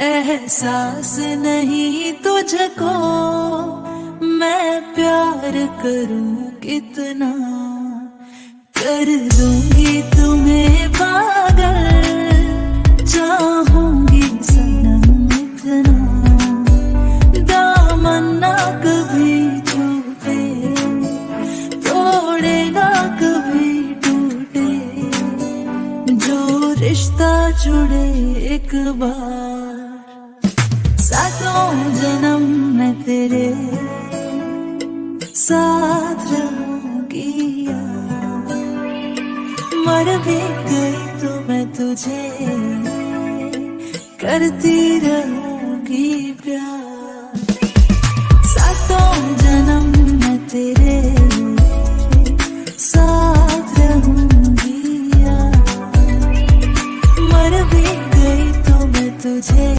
एहसास नहीं तुझको मैं प्यार करूँ कितना? कर दूँगी तुम्हें पागल, चाहूँगी सनम इतना। दामन ना कभी छूटे तोड़ेगा कभी टूटे। जो रिश्ता जुड़े एक बार। जन्म मैं तेरे साथ रहूँगी मर भी गई तो मैं तुझे करती रहूँगी प्यार। सातों जन्म मैं तेरे साथ रहूँगी मर भी